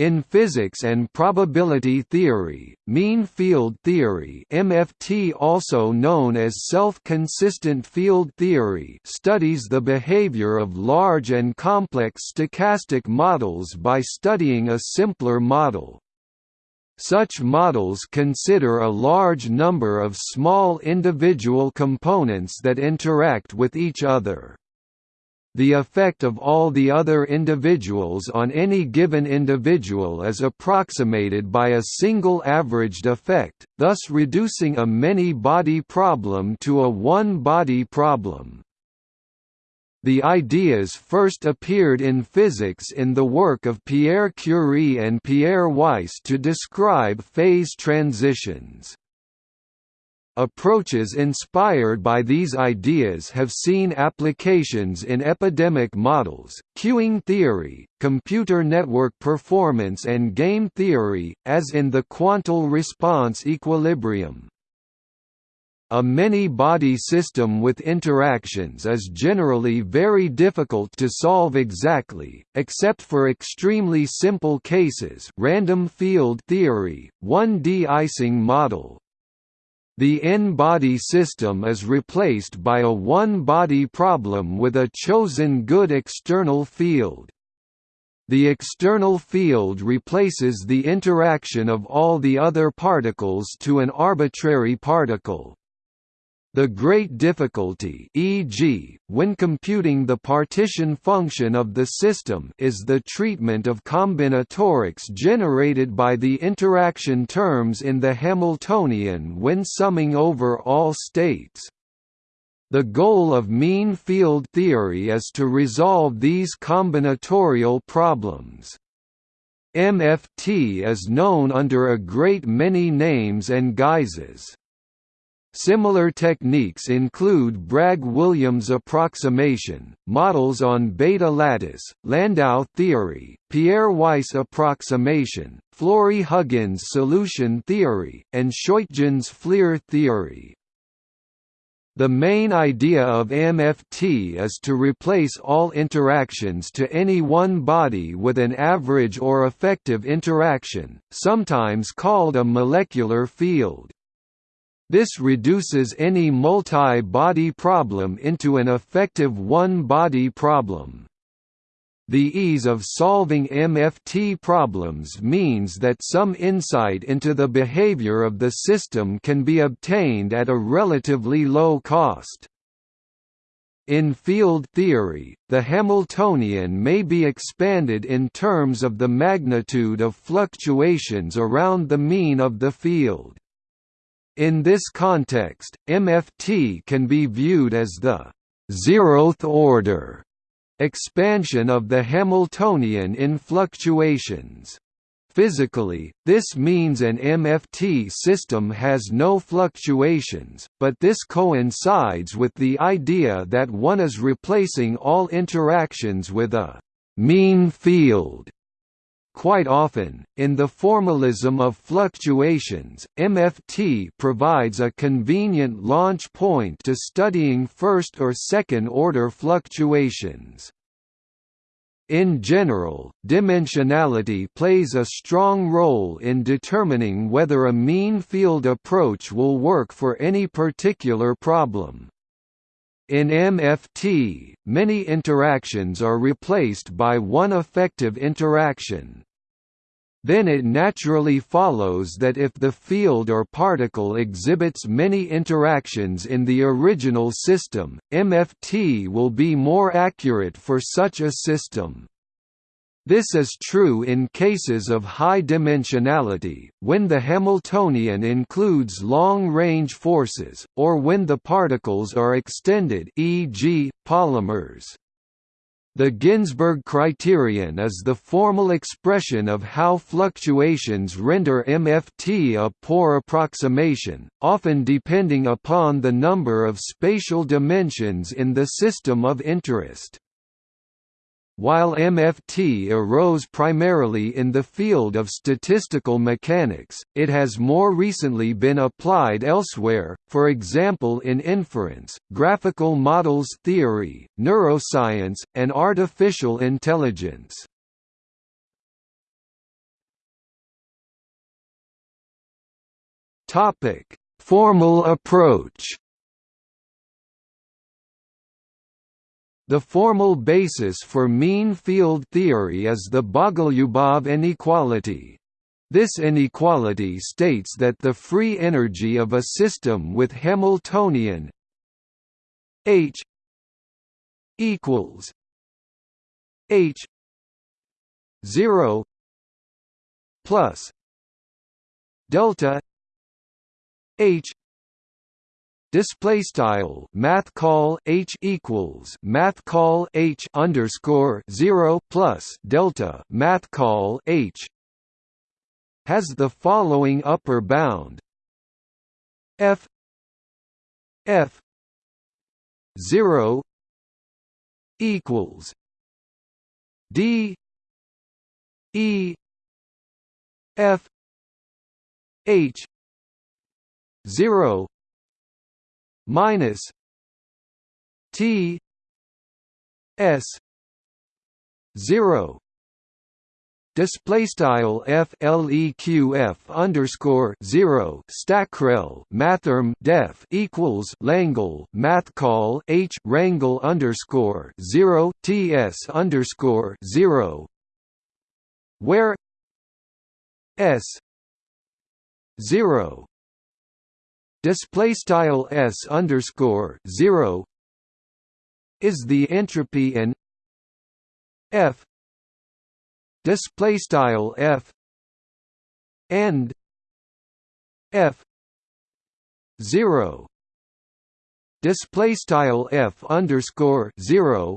In physics and probability theory, mean field theory MFT also known as self-consistent field theory studies the behavior of large and complex stochastic models by studying a simpler model. Such models consider a large number of small individual components that interact with each other. The effect of all the other individuals on any given individual is approximated by a single averaged effect, thus reducing a many-body problem to a one-body problem. The ideas first appeared in physics in the work of Pierre Curie and Pierre Weiss to describe phase transitions. Approaches inspired by these ideas have seen applications in epidemic models, queuing theory, computer network performance and game theory, as in the quantal response equilibrium. A many-body system with interactions is generally very difficult to solve exactly, except for extremely simple cases random field theory, 1D Ising model, the n-body system is replaced by a one-body problem with a chosen good external field. The external field replaces the interaction of all the other particles to an arbitrary particle. The great difficulty e.g., when computing the partition function of the system is the treatment of combinatorics generated by the interaction terms in the Hamiltonian when summing over all states. The goal of mean field theory is to resolve these combinatorial problems. MFT is known under a great many names and guises. Similar techniques include Bragg-Williams approximation, models on Bethe lattice, Landau theory, Pierre Weiss approximation, Flory-Huggins solution theory, and Scheutjens Fleer theory. The main idea of MFT is to replace all interactions to any one body with an average or effective interaction, sometimes called a molecular field. This reduces any multi-body problem into an effective one-body problem. The ease of solving MFT problems means that some insight into the behavior of the system can be obtained at a relatively low cost. In field theory, the Hamiltonian may be expanded in terms of the magnitude of fluctuations around the mean of the field. In this context, MFT can be viewed as the zeroth order expansion of the Hamiltonian in fluctuations. Physically, this means an MFT system has no fluctuations, but this coincides with the idea that one is replacing all interactions with a mean field Quite often, in the formalism of fluctuations, MFT provides a convenient launch point to studying first or second order fluctuations. In general, dimensionality plays a strong role in determining whether a mean field approach will work for any particular problem. In MFT, many interactions are replaced by one effective interaction. Then it naturally follows that if the field or particle exhibits many interactions in the original system, MFT will be more accurate for such a system. This is true in cases of high dimensionality, when the Hamiltonian includes long-range forces, or when the particles are extended e.g., polymers. The Ginzburg criterion is the formal expression of how fluctuations render MFT a poor approximation, often depending upon the number of spatial dimensions in the system of interest. While MFT arose primarily in the field of statistical mechanics, it has more recently been applied elsewhere, for example in inference, graphical models theory, neuroscience, and artificial intelligence. Formal approach The formal basis for mean field theory is the Bogolyubov inequality. This inequality states that the free energy of a system with Hamiltonian H equals H 0 plus delta H display style math call H equals math call H underscore 0 plus delta math call H has the following upper bound. F F 0 equals D E F H zero minus T S zero. Display style f leq f underscore zero. Stackrel mathrm def equals langle math call h rangle underscore zero. Ts underscore zero. Where s zero display style s underscore zero is the entropy and f display style f and f 0 display style f underscore 0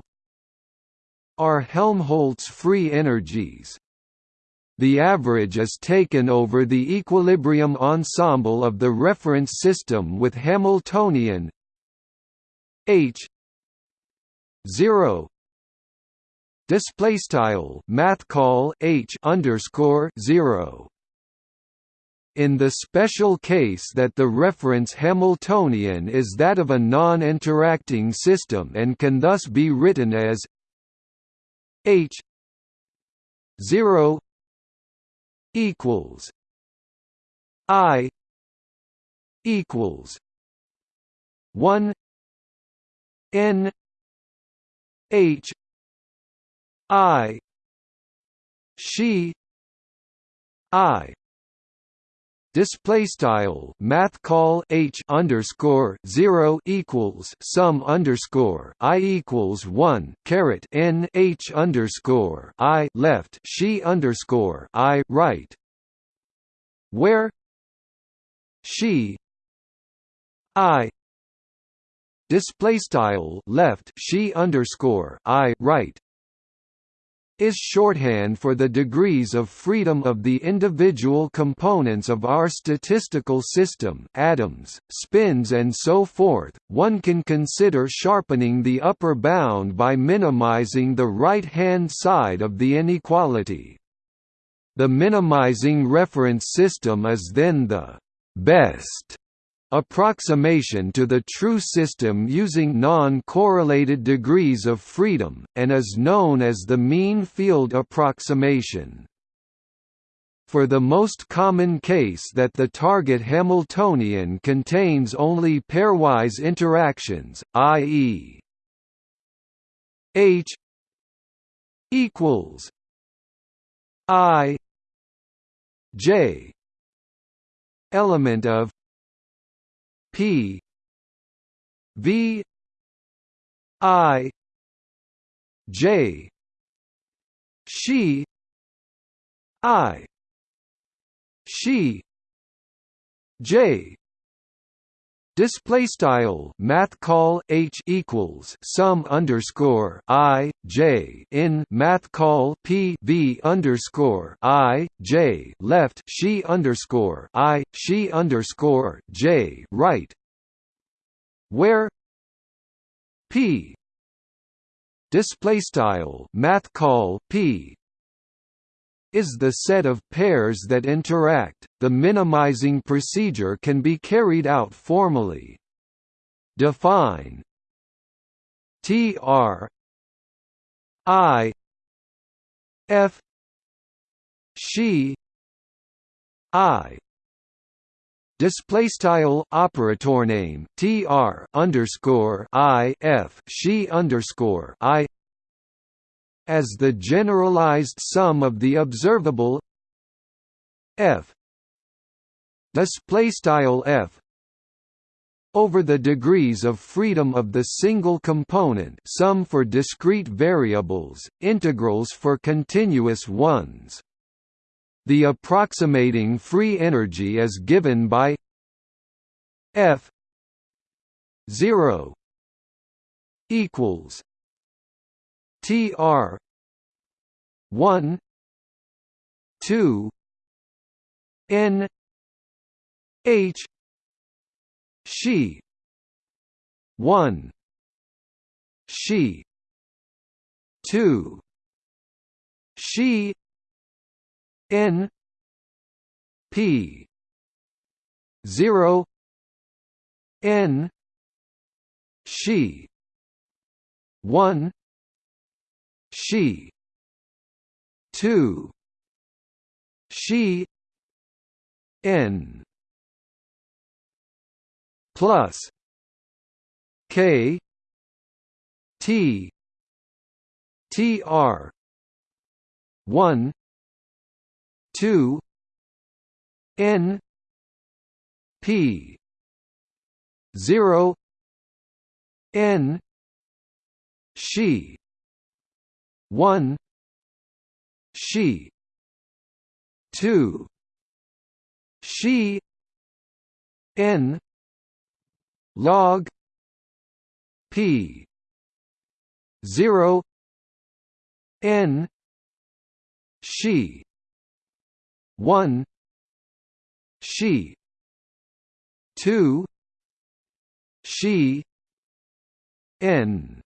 are Helmholtz free energies the average is taken over the equilibrium ensemble of the reference system with Hamiltonian H 0 display style math call h underscore 0 in the special case that the reference Hamiltonian is that of a non-interacting system and can thus be written as h 0 equals i equals 1 n h I she I display style math call h underscore zero equals sum underscore i equals one caret n h underscore i left she underscore i right. Where she i display style left she underscore i right is shorthand for the degrees of freedom of the individual components of our statistical system atoms, spins and so forth. One can consider sharpening the upper bound by minimizing the right-hand side of the inequality. The minimizing reference system is then the best approximation to the true system using non-correlated degrees of freedom, and is known as the mean field approximation. For the most common case that the target Hamiltonian contains only pairwise interactions, i.e. H equals I J element of P. V. I. J. She. I. She. J Display style math call h equals sum underscore i j in math call p v underscore i j left she underscore i she underscore j right, where p display style math call p is the set of pairs that interact. The minimizing procedure can be carried out formally. Define tr i f she i display style operator name tr underscore i f she underscore i as the generalized sum of the observable f display style f over the degrees of freedom of the single component sum for discrete variables, integrals for continuous ones. The approximating free energy is given by F 0 equals TR 1 2 N H she 1 she 2 she N P zero N she one she. Two she. N. Plus. K. T. T R. One. Two. N. P. Zero. N. She one she two she N log P zero N she 1 she 2 she n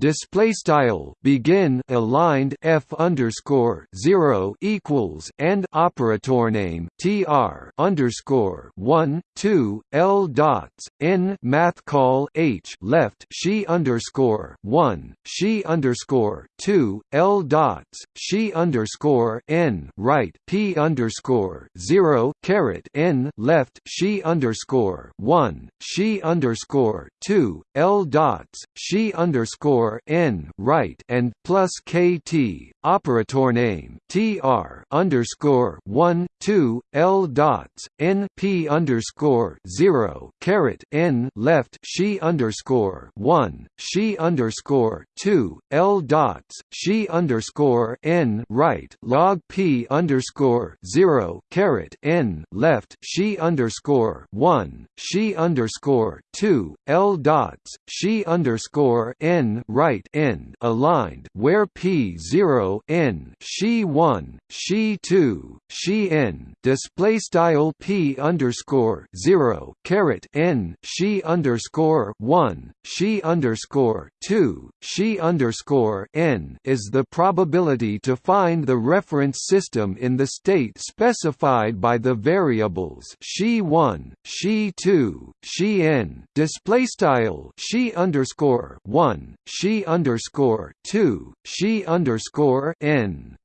display style begin aligned f underscore zero equals and operator name tr underscore one two l dots n math call h left she underscore one she underscore two l dots she underscore n right p underscore zero caret n left she underscore one she underscore two l dots she underscore n right and plus kt operator name tr underscore one two l dots n p underscore zero caret n left she underscore one she underscore two l dots she underscore n right log p underscore zero caret n left she underscore one she underscore two l dots she underscore n right end aligned where p zero n she one she two she n display style p underscore zero caret n she underscore one she underscore two she underscore n is the probability to find the reference system in the state specified by the variables she one she two she n display style she underscore one she underscore two she underscore n.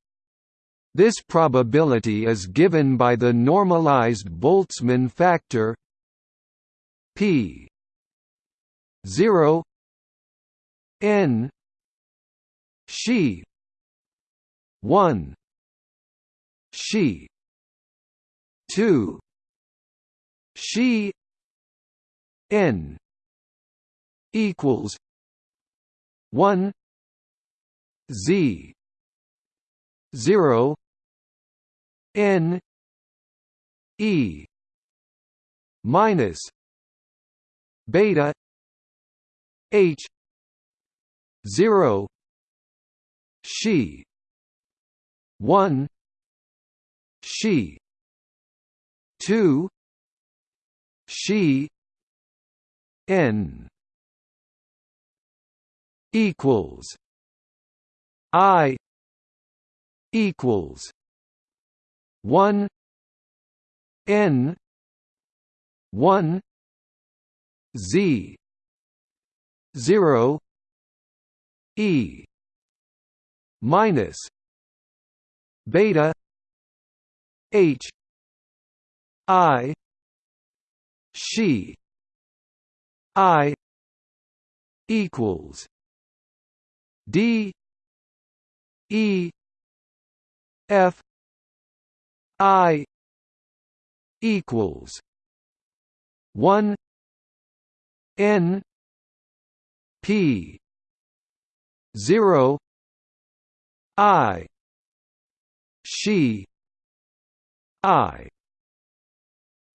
This probability is given by the normalized Boltzmann factor p 0 n. She. 1 she. 2 she. N. Equals. 1 z. 0 n. E. Minus. Beta. H 0 she 1 she 2 she n equals I equals one N one Z zero E minus beta H I she I equals D E F I equals one N P zero. I. She. I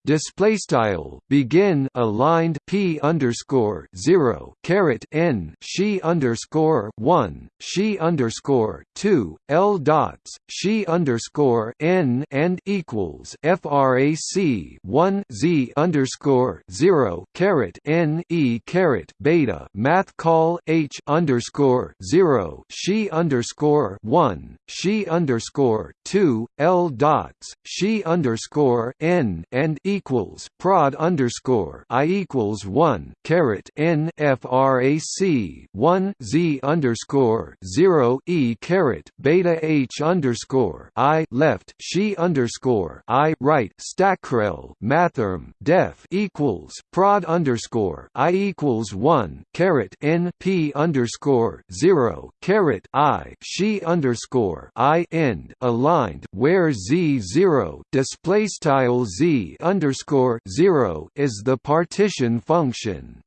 display style begin aligned p underscore zero caret n she underscore one she underscore two l dots she underscore n and equals frac one z underscore zero caret n e caret beta math call h underscore zero she underscore one she underscore two l dots she underscore n and equals equals prod underscore I equals one caret N frac one Z underscore zero E caret beta H underscore I left she underscore I right stackrel mathrm def equals prod underscore I equals one caret N P underscore zero caret I she underscore I end aligned where Z zero display style Z underscore underscore zero is the partition function.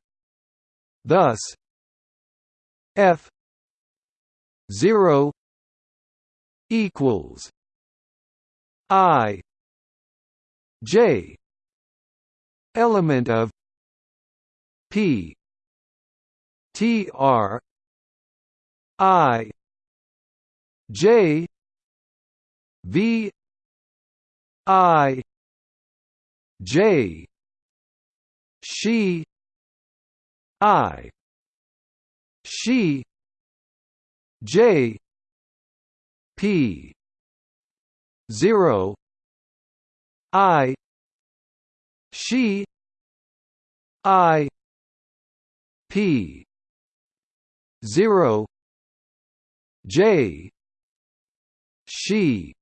Thus, f zero equals i j element of p t r i j v i J. She. I. She. J. P. Zero. I. She. I. P. Zero. J. She.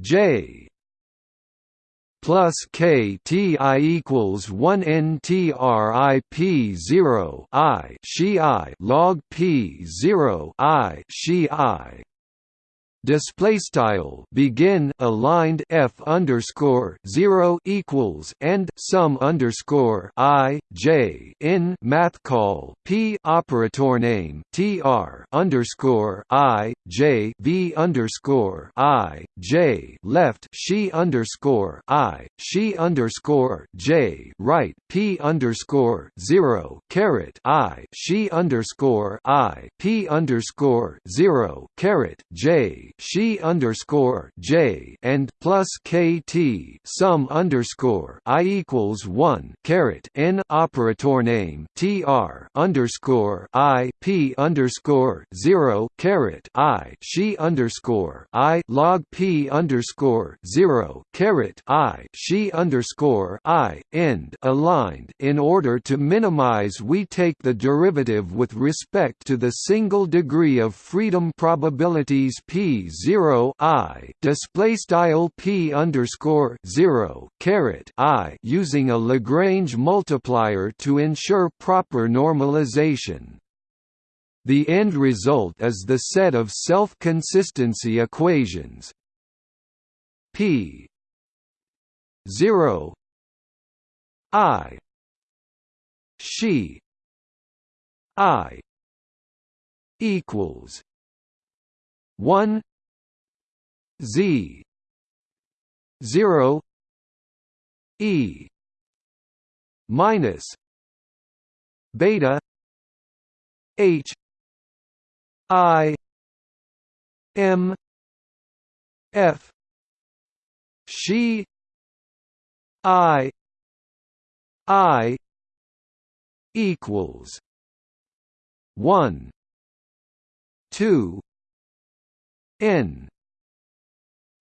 J plus k t i equals one n t r i p zero i she i log p zero i she i display style. Begin aligned f underscore zero equals and sum underscore i j in math call p operator name tr underscore i j v underscore i j left she underscore i she underscore j right p underscore zero caret i she underscore i p underscore zero caret j she underscore j and plus kt sum underscore i equals one caret n operator name tr underscore i p underscore zero caret i she underscore i log p underscore zero caret i she underscore i end aligned. In order to minimize, we take the derivative with respect to the single degree of freedom probabilities p zero I display style P underscore zero caret I using a Lagrange multiplier to ensure proper normalization. The end result is the set of self-consistency equations P zero I she I equals one Z. Zero. E. Minus. Beta. H. I. M. F. She. I. I. Equals. One. Two. N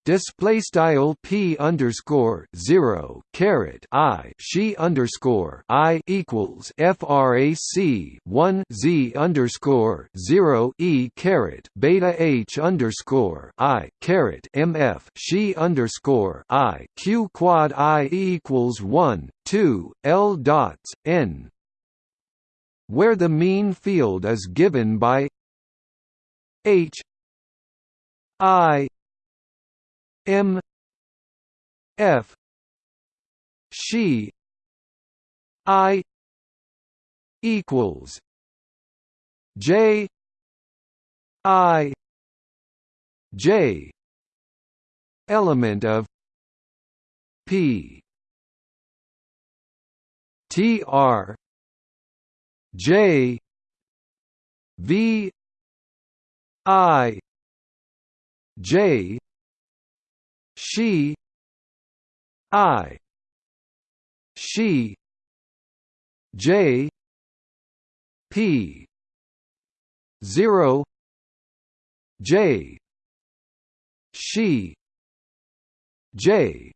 display style p underscore zero caret i she underscore i equals frac one z underscore zero e caret beta h underscore i caret mf she underscore i q quad i equals one two l dots n. Where the mean field is given by h i M F she I equals J I J element of P T R J V I J she. I. She. J. P. Zero. J. She. J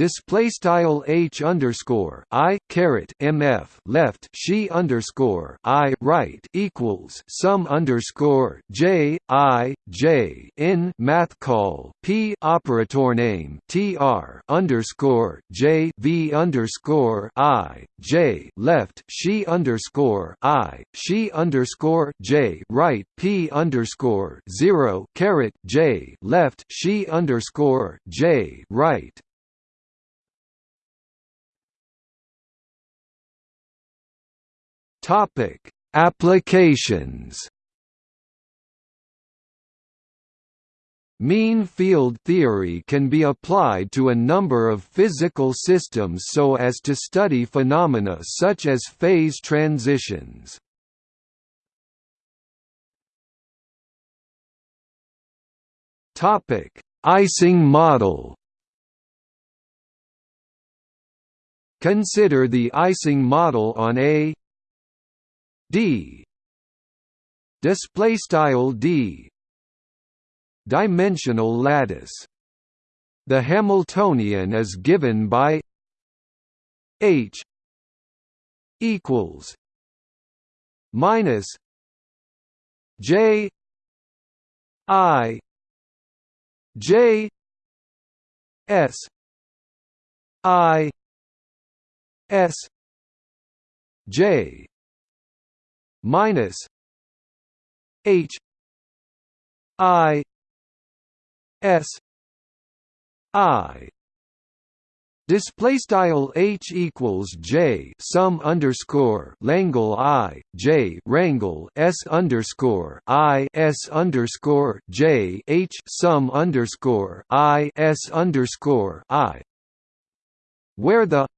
display style h underscore i caret mf left she underscore i right equals sum underscore j i j in math call p operator name tr underscore j v underscore i j left she underscore i she underscore j right p underscore zero caret j left she underscore j right Topic: Applications. Mean field theory can be applied to a number of physical systems so as to study phenomena such as phase transitions. Topic: Ising model. Consider the Ising model on a d. Display style d. Dimensional lattice. The hamiltonian is given by h equals minus j i j s i s j minus H I S I. Display style h equals j sum underscore Langle i j rangle s underscore i s underscore j h sum underscore i s underscore i, where the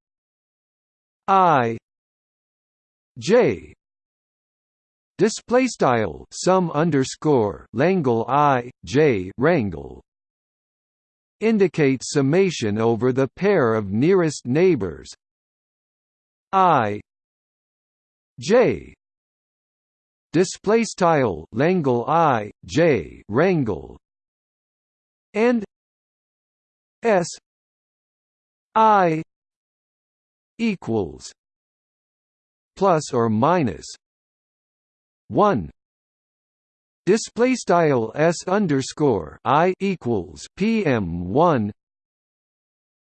i j display style sum underscore Langle i j rangle indicates summation over the pair of nearest neighbors. I j. Display style Langle i j rangle and s i equals plus or minus one. Display style s underscore i equals pm one.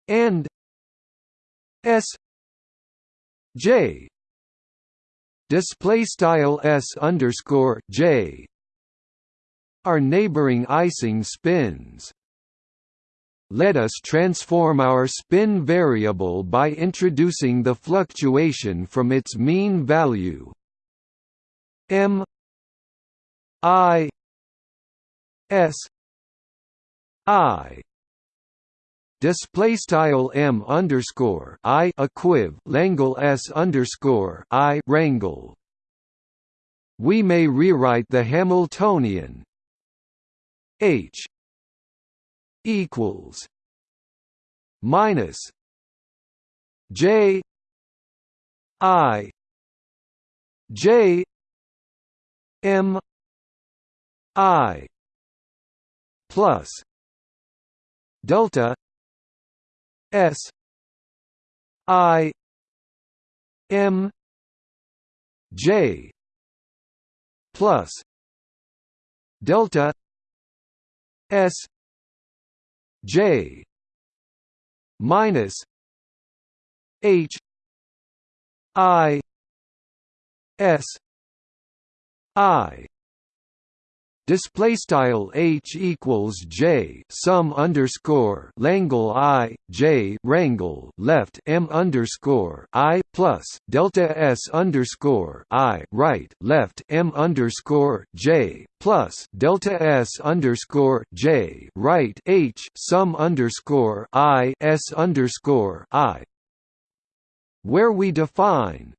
And s j. Display style s underscore j. Are neighboring Ising spins. Let us transform our spin variable by introducing the fluctuation from its mean value M I S I display style m underscore i equiv langle s underscore i rangle. We may rewrite the Hamiltonian h equals minus j i j M I plus delta s i m j plus delta s j minus h i s i. Display style h equals j sum underscore langle i j rangle left m underscore i plus delta s underscore i right left m underscore j plus delta s underscore j right h sum underscore i s underscore i. Where we define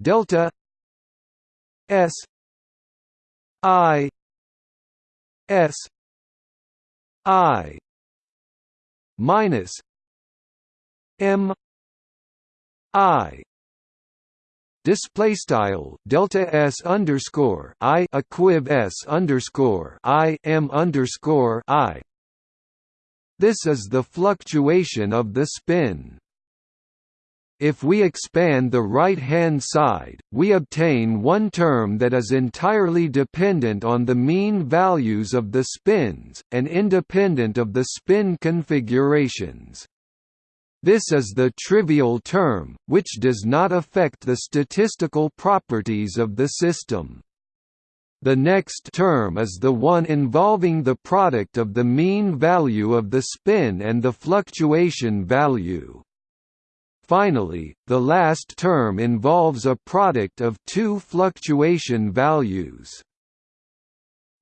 delta s I S I minus M I display style delta s underscore i equiv s underscore i m underscore i. This is the fluctuation of the spin. If we expand the right-hand side, we obtain one term that is entirely dependent on the mean values of the spins, and independent of the spin configurations. This is the trivial term, which does not affect the statistical properties of the system. The next term is the one involving the product of the mean value of the spin and the fluctuation value. Finally, the last term involves a product of two fluctuation values.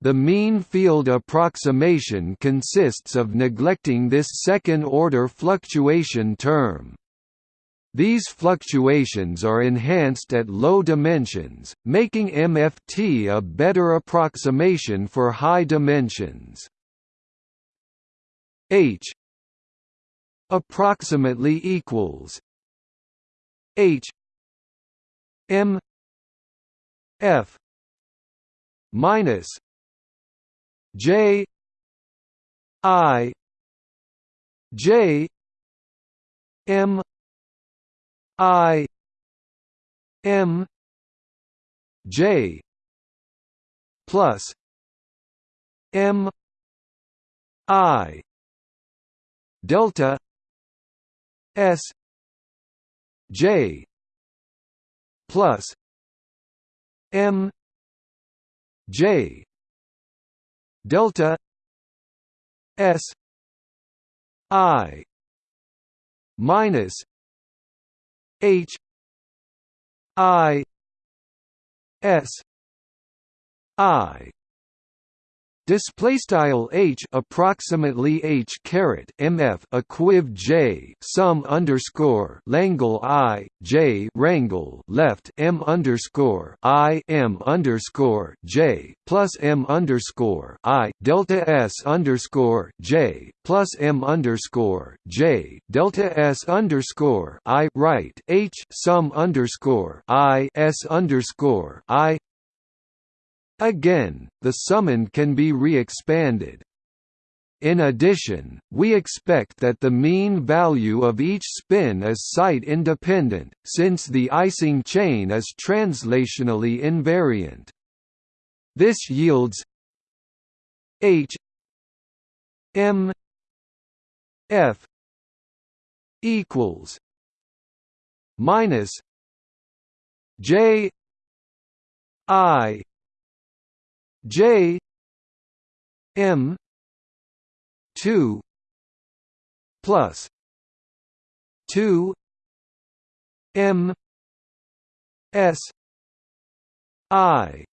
The mean field approximation consists of neglecting this second-order fluctuation term. These fluctuations are enhanced at low dimensions, making MFT a better approximation for high dimensions. H approximately equals H M F minus J I J M I M J plus M I delta S J plus M J delta S I minus H I S I Display style h approximately h caret mf equiv j sum underscore langle i j rangle left m underscore i m underscore j plus m underscore i delta s underscore j plus m underscore j delta s underscore i right h sum underscore i s underscore i Again, the summand can be re-expanded. In addition, we expect that the mean value of each spin is site-independent, since the Ising chain is translationally invariant. This yields H M F equals minus J I J M two plus two M S I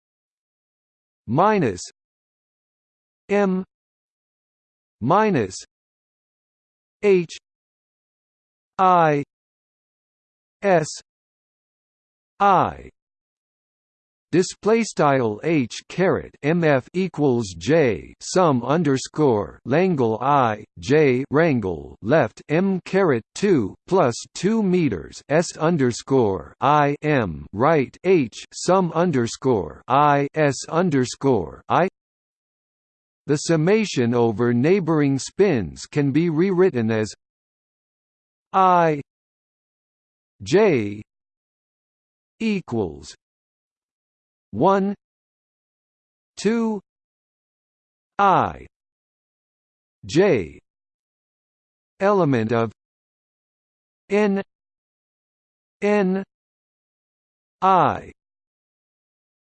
minus M minus H I S I display style h caret mf equals j sum underscore langle i j rangle left m caret 2 plus 2 meters s underscore i m right h sum underscore i s underscore i. The summation over neighboring spins can be rewritten as i j equals 1 2 i j element of n n i.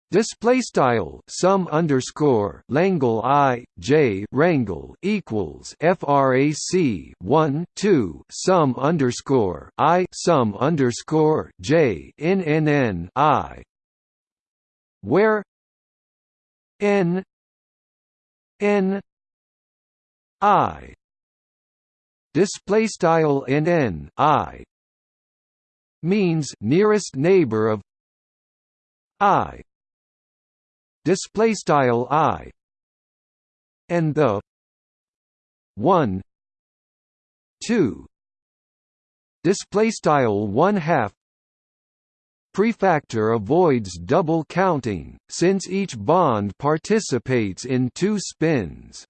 Display style sum underscore Langle I J Rangle equals frac 1 2 sum underscore I sum underscore J N N N I where N N I display style N N I means nearest neighbor of I display style i and the 1 2 display style 1 half prefactor avoids double counting since each bond participates in two spins.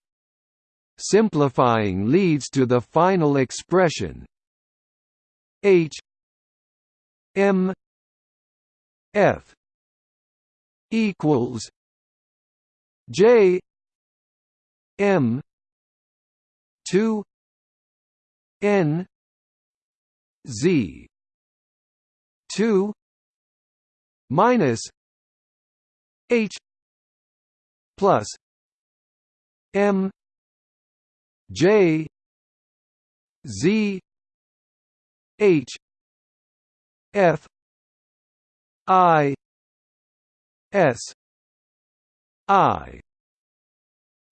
Simplifying leads to the final expression. H. M. F. equals J. M. two N. Z. two minus H plus M J Z H F I S I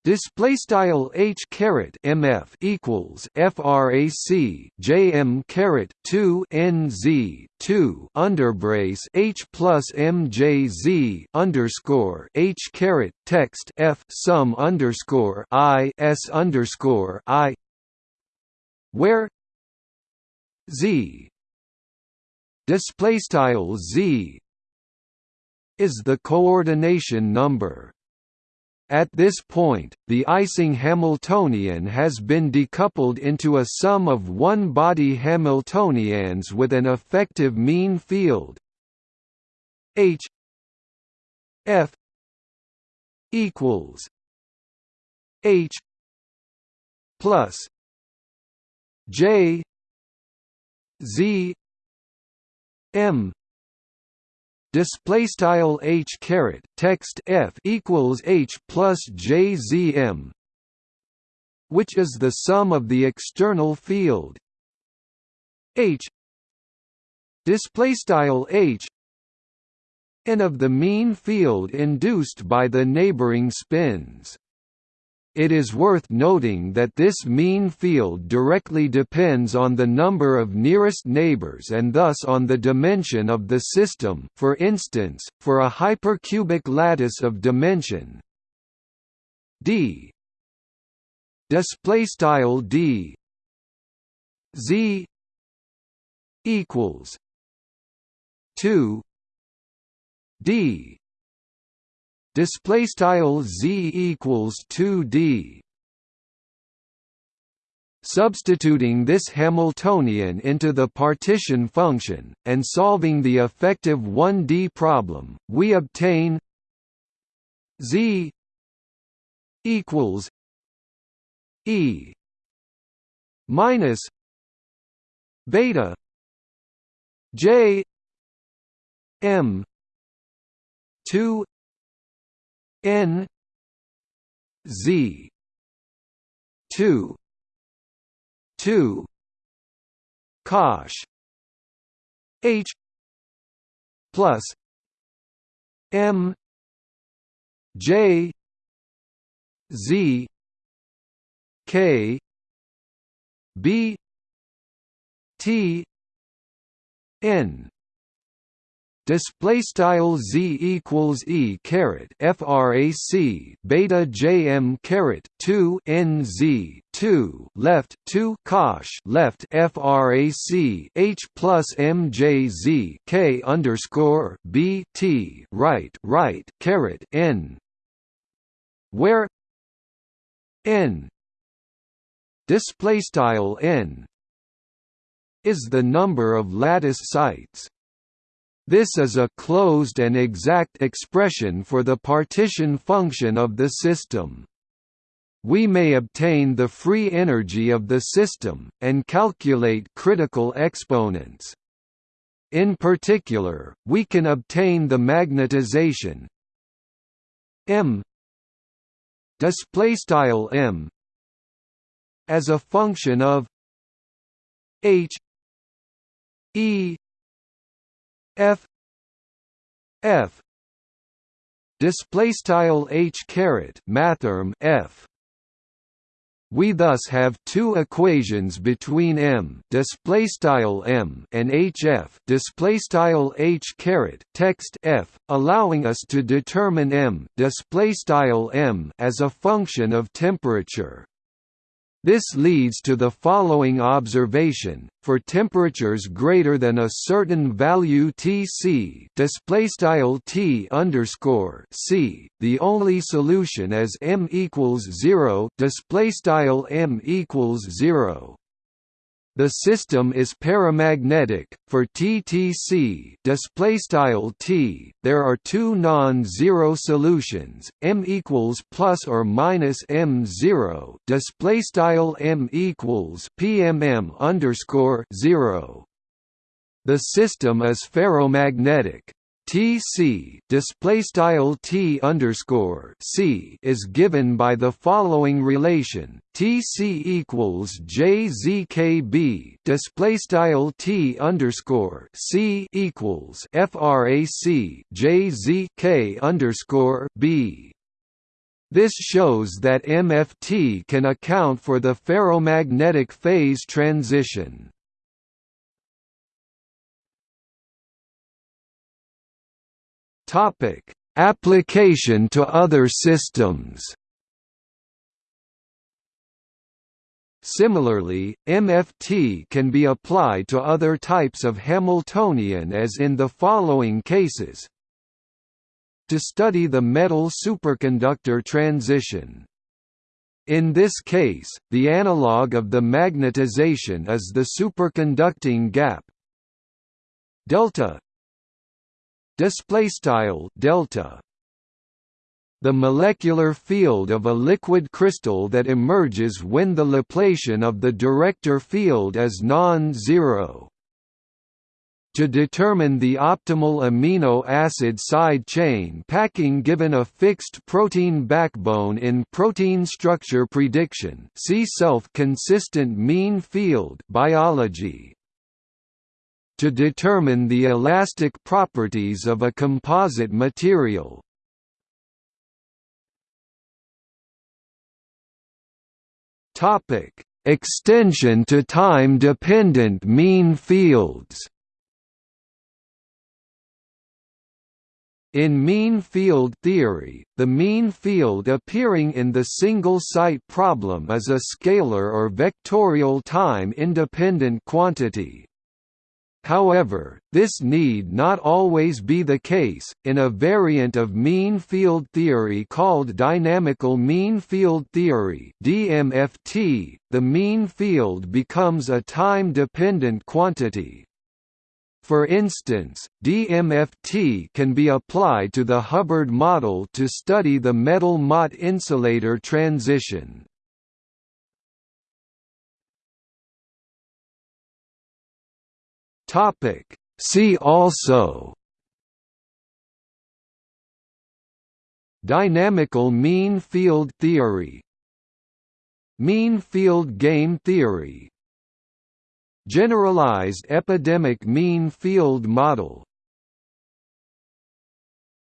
display style h caret mf equals frac jm caret 2 nz 2 underbrace h plus mjz underscore h caret text f sum underscore i s underscore i where z display style z is the coordination number at this point, the Ising Hamiltonian has been decoupled into a sum of one-body Hamiltonians with an effective mean field. H F equals H plus J Z M display style h caret text f equals h plus jzm which is the sum of the external field. H. Display style h. And of the mean field induced by the neighboring spins it is worth noting that this mean field directly depends on the number of nearest neighbors and thus on the dimension of the system for instance, for a hypercubic lattice of dimension. D. D. Z. equals 2 d display style z equals 2d Substituting this Hamiltonian into the partition function, and solving the effective 1D problem, we obtain z equals e minus beta j m 2 N Z two two Cosh H plus M J Z K B T N display style z equals e caret frac beta jm caret 2 nz 2 left 2 cosh left frac h plus mjz k underscore b t right right caret n. Where n display style n is the number of lattice sites this is a closed and exact expression for the partition function of the system. We may obtain the free energy of the system, and calculate critical exponents. In particular, we can obtain the magnetization m m as a function of h e f f display style h caret mathrm f we thus have two equations between m display style m and hf display style h caret text f, allowing us to determine m display style m as a function of temperature. This leads to the following observation: for temperatures greater than a certain value Tc, display style T underscore C, the only solution is m equals zero, display style m equals zero. The system is paramagnetic. For TTC display style T, there are two non-zero solutions: m equals plus or minus m zero, display style m equals PMM underscore zero. The system is ferromagnetic. Tc display style T underscore C is given by the following relation Tc equals JZKB display style T underscore C equals FRAC JZK underscore B this shows that MFT can account for the ferromagnetic phase transition. Topic: Application to other systems. Similarly, MFT can be applied to other types of Hamiltonian as in the following cases. To study the metal superconductor transition. In this case, the analog of the magnetization is the superconducting gap delta display style delta the molecular field of a liquid crystal that emerges when the Laplacian of the director field is non-zero. To determine the optimal amino acid side chain packing given a fixed protein backbone in protein structure prediction see self-consistent mean field biology to determine the elastic properties of a composite material. Topic: Extension to time-dependent mean fields. In mean field theory, the mean field appearing in the single-site problem is a scalar or vectorial time-independent quantity. However, this need not always be the case. In a variant of mean field theory called dynamical mean field theory (DMFT), the mean field becomes a time-dependent quantity. For instance, DMFT can be applied to the Hubbard model to study the metal-Mott insulator transition. Topic. See also Dynamical mean field theory Mean field game theory Generalized epidemic mean field model